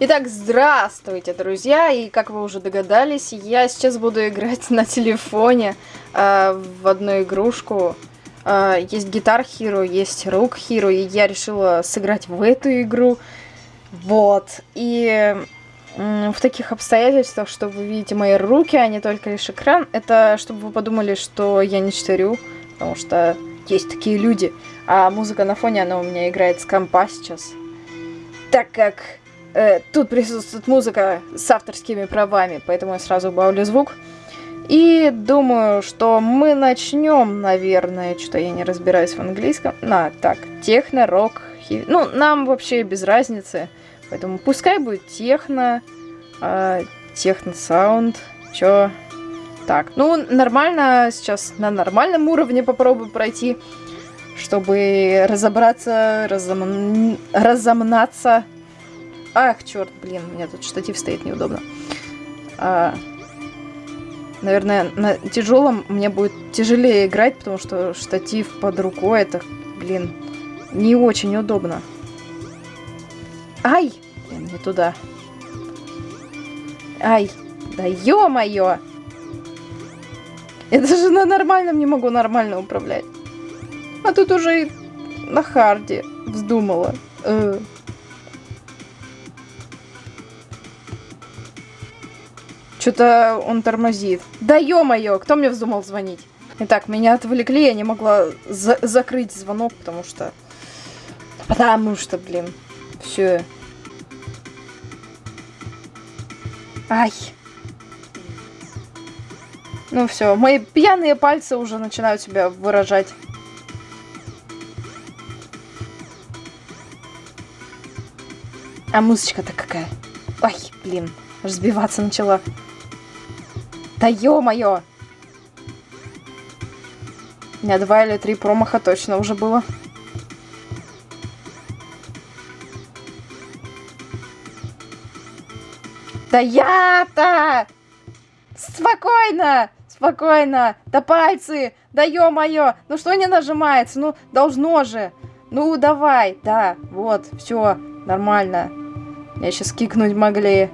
Итак, здравствуйте, друзья! И как вы уже догадались, я сейчас буду играть на телефоне э, в одну игрушку. Э, есть Guitar Hero, есть Rook Hero, и я решила сыграть в эту игру. Вот. И э, в таких обстоятельствах, что вы видите мои руки, а не только лишь экран, это чтобы вы подумали, что я не читарю, потому что есть такие люди. А музыка на фоне, она у меня играет с компа сейчас. Так как э, тут присутствует музыка с авторскими правами, поэтому я сразу убавлю звук. И думаю, что мы начнем, наверное, что-то я не разбираюсь в английском. На, так, техно, рок, хиви. Ну, нам вообще без разницы. Поэтому пускай будет техно, э, техно-саунд, чё. Так, ну, нормально, сейчас на нормальном уровне попробую пройти, чтобы разобраться, разом... разомнаться Ах, черт, блин, у меня тут штатив стоит неудобно. А, наверное, на тяжелом мне будет тяжелее играть, потому что штатив под рукой, это, блин, не очень удобно. Ай! Блин, не туда. Ай! Да ё-моё! Я даже на нормальном не могу нормально управлять. А тут уже и на харде вздумала. Э. Что-то он тормозит. Да ё-моё, кто мне вздумал звонить? Итак, меня отвлекли, я не могла за закрыть звонок, потому что... Потому что, блин, все. Ай. Ну все, мои пьяные пальцы уже начинают себя выражать. А музычка-то какая? Ай, блин, разбиваться начала. Да ё-моё! У меня два или три промаха точно уже было. Да я-то! Спокойно! Спокойно! Да пальцы! Да ё-моё! Ну что не нажимается? Ну, должно же! Ну, давай! Да, вот, все, нормально. Я сейчас кикнуть могли.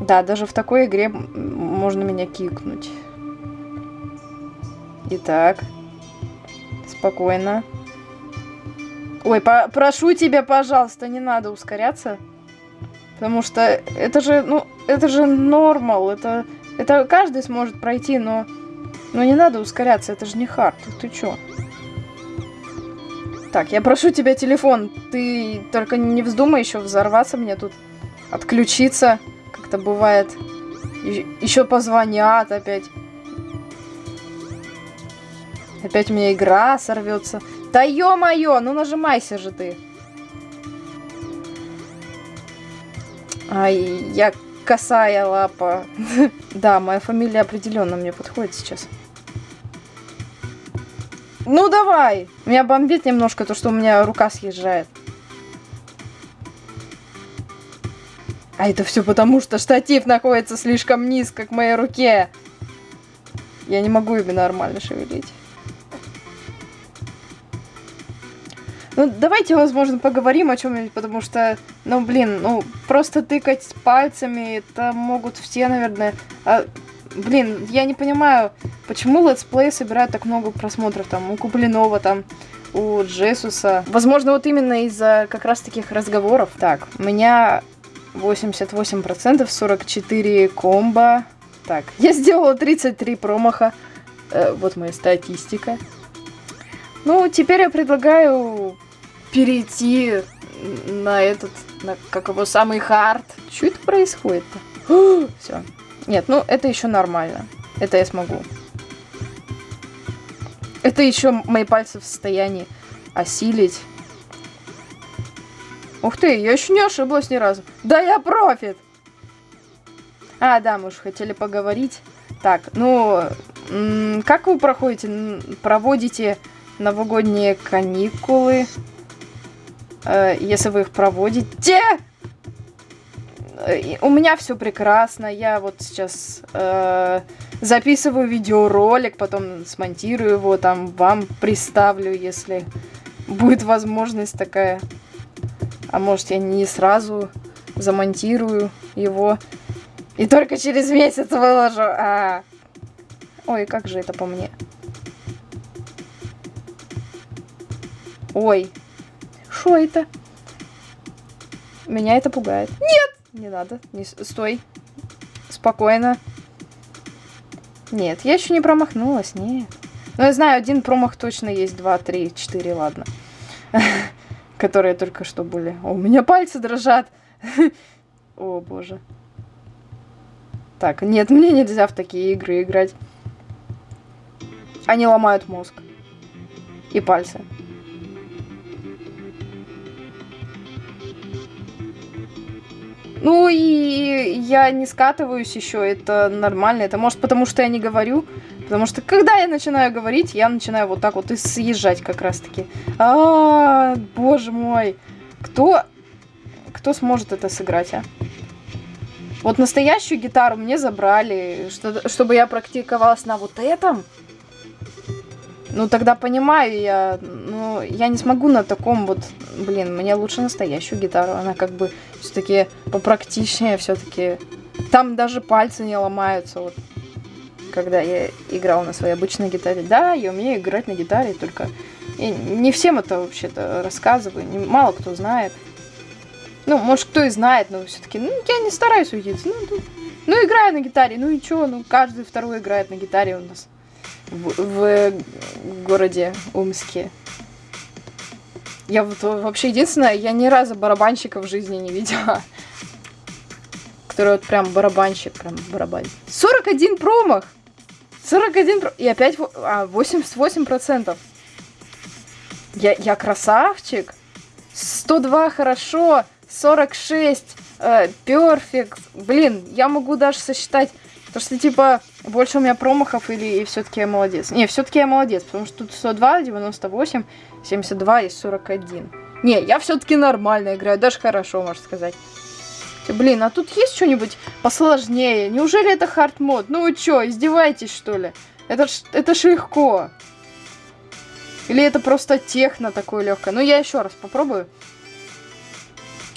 Да, даже в такой игре можно меня кикнуть. Итак. Спокойно. Ой, по прошу тебя, пожалуйста, не надо ускоряться. Потому что это же, ну, это же нормал. Это, это каждый сможет пройти, но... Но не надо ускоряться, это же не хард. Ты чё? Так, я прошу тебя телефон. Ты только не вздумай еще взорваться мне тут. Отключиться это бывает. Еще позвонят опять. Опять у меня игра сорвется. Да ё-моё, ну нажимайся же ты. Ай, я косая лапа. да, моя фамилия определенно мне подходит сейчас. Ну давай! Меня бомбит немножко то, что у меня рука съезжает. А это все потому, что штатив находится слишком низко к моей руке. Я не могу ими нормально шевелить. Ну, давайте, возможно, поговорим о чем-нибудь, потому что, ну, блин, ну, просто тыкать пальцами, это могут все, наверное. А, блин, я не понимаю, почему летсплей собирают так много просмотров, там, у Куплинова, там, у Джесуса. Возможно, вот именно из-за как раз таких разговоров. Так, у меня 88%, 44 комбо. Так, я сделала 33 промаха. Э, вот моя статистика. Ну, теперь я предлагаю перейти на этот, на, как его, самый хард. Что это происходит-то? Все. Нет, ну, это еще нормально. Это я смогу. Это еще мои пальцы в состоянии осилить. Ух ты, я еще не ошиблась ни разу. Да я профит! А, да, мы же хотели поговорить. Так, ну, как вы проходите, проводите новогодние каникулы? Э, если вы их проводите... Э, у меня все прекрасно. Я вот сейчас э, записываю видеоролик, потом смонтирую его, там вам представлю, если будет возможность такая. А может, я не сразу замонтирую его и только через месяц выложу. А... Ой, как же это по мне? Ой, что это? Меня это пугает. Нет! Не надо. Не... Стой. Спокойно. Нет, я еще не промахнулась, нет. Но я знаю, один промах точно есть. Два, три, четыре, ладно. Которые только что были. О, у меня пальцы дрожат. О, боже. Так, нет, мне нельзя в такие игры играть. Они ломают мозг. И пальцы. Ну и я не скатываюсь еще, это нормально. Это может потому, что я не говорю. Потому что когда я начинаю говорить, я начинаю вот так вот и съезжать как раз таки. А, -а, -а боже мой. Кто, кто сможет это сыграть, а? Вот настоящую гитару мне забрали, что, чтобы я практиковалась на вот этом. Ну, тогда понимаю я, ну, я не смогу на таком вот, блин, мне лучше настоящую гитару, она как бы все-таки попрактичнее, все-таки, там даже пальцы не ломаются, вот, когда я играл на своей обычной гитаре. Да, я умею играть на гитаре, только я не всем это вообще-то рассказываю, не, мало кто знает. Ну, может, кто и знает, но все-таки, ну, я не стараюсь уйти. Ну, ну, ну, играю на гитаре, ну и чё, ну, каждый второй играет на гитаре у нас в, в городе Умске. Я вот вообще единственное, я ни разу барабанщика в жизни не видела. Который вот прям барабанщик, прям барабан. 41 промах! 41 промах! И опять а, 88%. Я, я красавчик! 102 хорошо, 46 перфект. Э, Блин, я могу даже сосчитать Потому что, типа, больше у меня промахов или все-таки я молодец? Не, все-таки я молодец, потому что тут 102, 98, 72 и 41. Не, я все-таки нормально играю, даже хорошо, можно сказать. Блин, а тут есть что-нибудь посложнее? Неужели это хард мод? Ну вы что, издеваетесь что ли? Это ж, это ж легко. Или это просто техно такое легкое? Ну я еще раз попробую.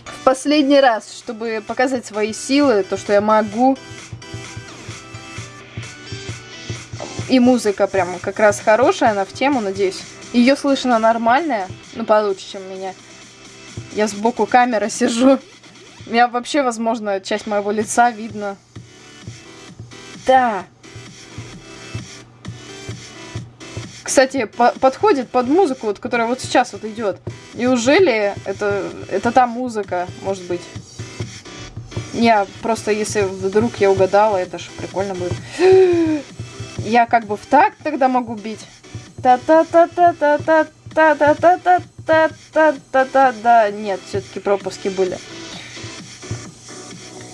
В последний раз, чтобы показать свои силы, то, что я могу. И музыка прям как раз хорошая, она в тему, надеюсь. Ее слышно нормальная, ну получше, чем меня. Я сбоку камеры сижу. Меня вообще, возможно, часть моего лица видно. Да. Кстати, по подходит под музыку, вот, которая вот сейчас вот идет. Неужели это, это та музыка, может быть? Не, просто если вдруг я угадала, это же прикольно будет. Я как бы в такт тогда могу бить. Та-та-та-та-та-та-та-та-та-та-та-та. Нет, все-таки пропуски были.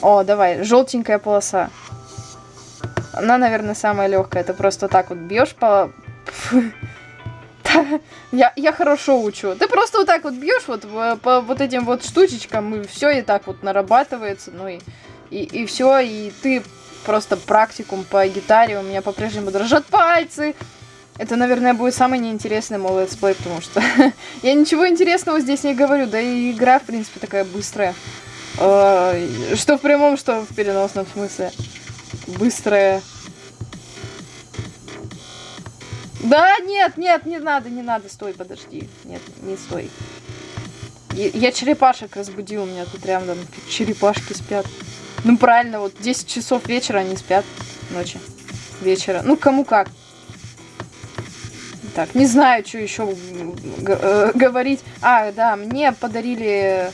О, давай, желтенькая полоса. Она, наверное, самая легкая. Это просто так вот бьешь по... Я, я хорошо учу. Ты просто вот так вот бьешь вот по вот этим вот штучечкам, и все и так вот нарабатывается, ну и, и, и все, и ты просто практикум по гитаре, у меня по-прежнему дрожат пальцы. Это, наверное, будет самый неинтересный мой летсплей, потому что я ничего интересного здесь не говорю, да и игра, в принципе, такая быстрая. А, что в прямом, что в переносном смысле. Быстрая. Да, нет, нет, не надо, не надо, стой, подожди. Нет, не стой. Я черепашек разбудил, у меня тут рядом черепашки спят. Ну, правильно, вот 10 часов вечера они спят ночи. Вечера. Ну, кому как. Так, не знаю, что еще э, говорить. А, да, мне подарили...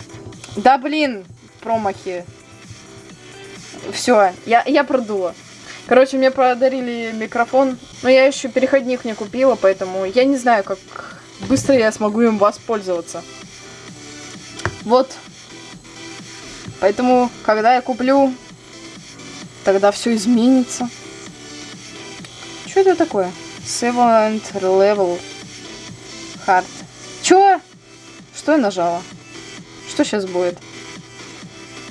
Да, блин, промахи. Все, я, я продула. Короче, мне подарили микрофон, но я еще переходник не купила, поэтому я не знаю, как быстро я смогу им воспользоваться. Вот, Поэтому, когда я куплю, тогда все изменится. Что это такое? Seventh level hard. Чё? Что я нажала? Что сейчас будет?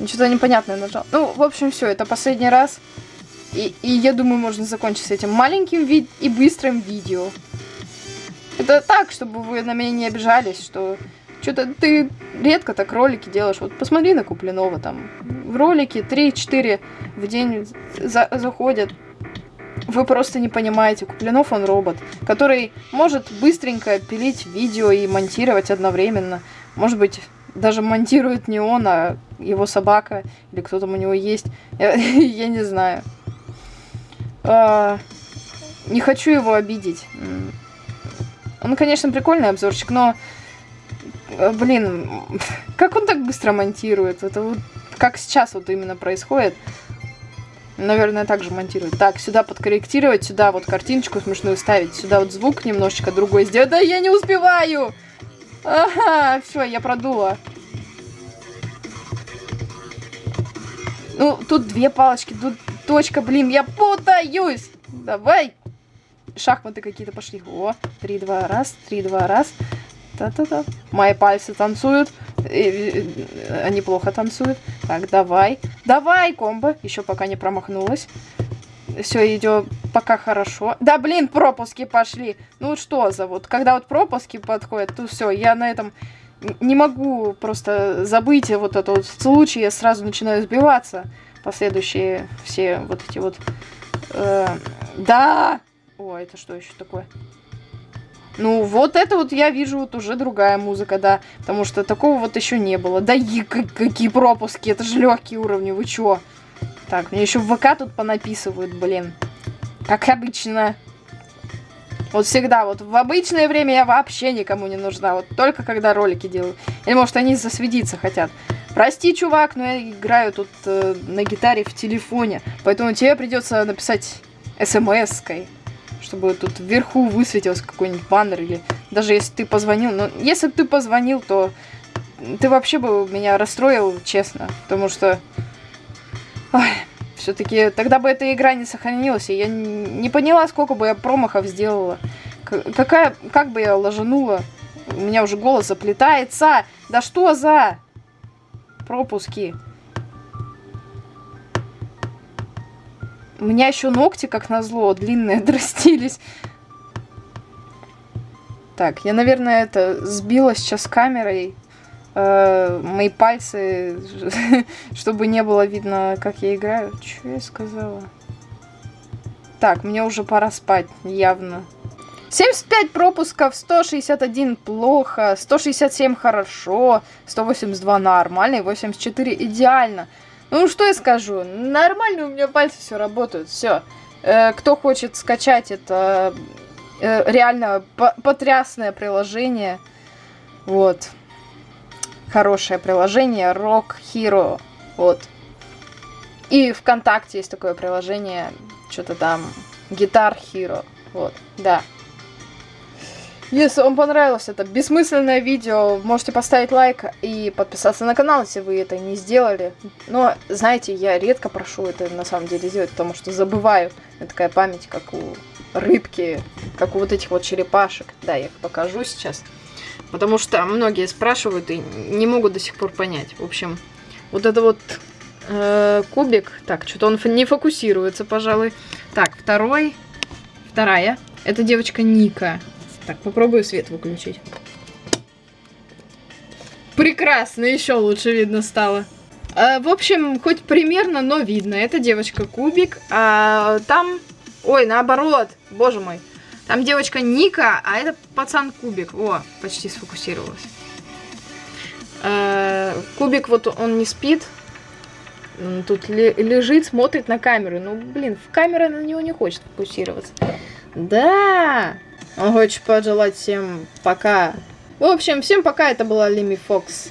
Что-то непонятное нажал. Ну, в общем, все, это последний раз. И, и я думаю, можно закончить с этим маленьким вид и быстрым видео. Это так, чтобы вы на меня не обижались, что Что-то ты редко так ролики делаешь. Вот посмотри на Куплинова там. В ролики 3-4 в день за заходят. Вы просто не понимаете. Куплинов он робот, который может быстренько пилить видео и монтировать одновременно. Может быть, даже монтирует не он, а его собака или кто там у него есть. Я, не знаю. А, не хочу его обидеть. Он, конечно, прикольный обзорчик, но... Э, блин, как он так быстро монтирует? Это вот как сейчас вот именно происходит. Наверное, так же монтирует. Так, сюда подкорректировать, сюда вот картиночку смешную ставить, сюда вот звук немножечко другой сделать. Да я не успеваю! Ага, все, я продула. Ну, тут две палочки, тут точка, блин, я путаюсь. Давай. Шахматы какие-то пошли. О, три, два, раз, три, два, раз. Та-та-та. Мои пальцы танцуют. Они плохо танцуют. Так, давай. Давай, комбо. Еще пока не промахнулась. Все идет пока хорошо. Да, блин, пропуски пошли. Ну что за вот, когда вот пропуски подходят, то все, я на этом не могу просто забыть вот этот вот случай, я сразу начинаю сбиваться. Последующие все вот эти вот... Э, да! О, это что еще такое? Ну, вот это вот я вижу вот уже другая музыка, да. Потому что такого вот еще не было. Да и какие пропуски, это же легкие уровни, вы чё? Так, мне еще в ВК тут понаписывают, блин. Как обычно. Вот всегда, вот в обычное время я вообще никому не нужна. Вот только когда ролики делаю. Или может они засветиться хотят. Прости, чувак, но я играю тут э, на гитаре в телефоне. Поэтому тебе придется написать смс-кой. Чтобы тут вверху высветился какой-нибудь баннер. Или даже если ты позвонил. Но если бы ты позвонил, то ты вообще бы меня расстроил, честно. Потому что все-таки тогда бы эта игра не сохранилась, и я не поняла, сколько бы я промахов сделала. Какая, как бы я ложанула. У меня уже голос заплетается. Да что за пропуски? У меня еще ногти, как назло, длинные отрастились. Так, я, наверное, это сбила сейчас камерой мои пальцы, чтобы не было видно, как я играю. Что я сказала? Так, мне уже пора спать, явно. 75 пропусков, 161 плохо, 167 хорошо, 182 нормально и 84 идеально. Ну, что я скажу, нормально у меня пальцы все работают, все. Э, кто хочет скачать это э, реально потрясное приложение, вот хорошее приложение Rock Hero. Вот. И ВКонтакте есть такое приложение, что-то там, Guitar Hero. Вот, да. Если вам понравилось это бессмысленное видео, можете поставить лайк и подписаться на канал, если вы это не сделали. Но, знаете, я редко прошу это на самом деле сделать, потому что забываю. Это такая память, как у рыбки, как у вот этих вот черепашек. Да, я их покажу сейчас. Потому что многие спрашивают и не могут до сих пор понять. В общем, вот это вот э, кубик. Так, что-то он не фокусируется, пожалуй. Так, второй. Вторая. Это девочка Ника. Так, попробую свет выключить. Прекрасно, еще лучше видно стало. Э, в общем, хоть примерно, но видно. Это девочка Кубик. А там... Ой, наоборот. Боже мой. Там девочка Ника, а это пацан Кубик. О, почти сфокусировалась. Э, Кубик вот он не спит. Тут лежит, смотрит на камеру. Ну, блин, камера на него не хочет фокусироваться. Да! Он хочет пожелать всем пока. В общем, всем пока. Это была Лими Фокс.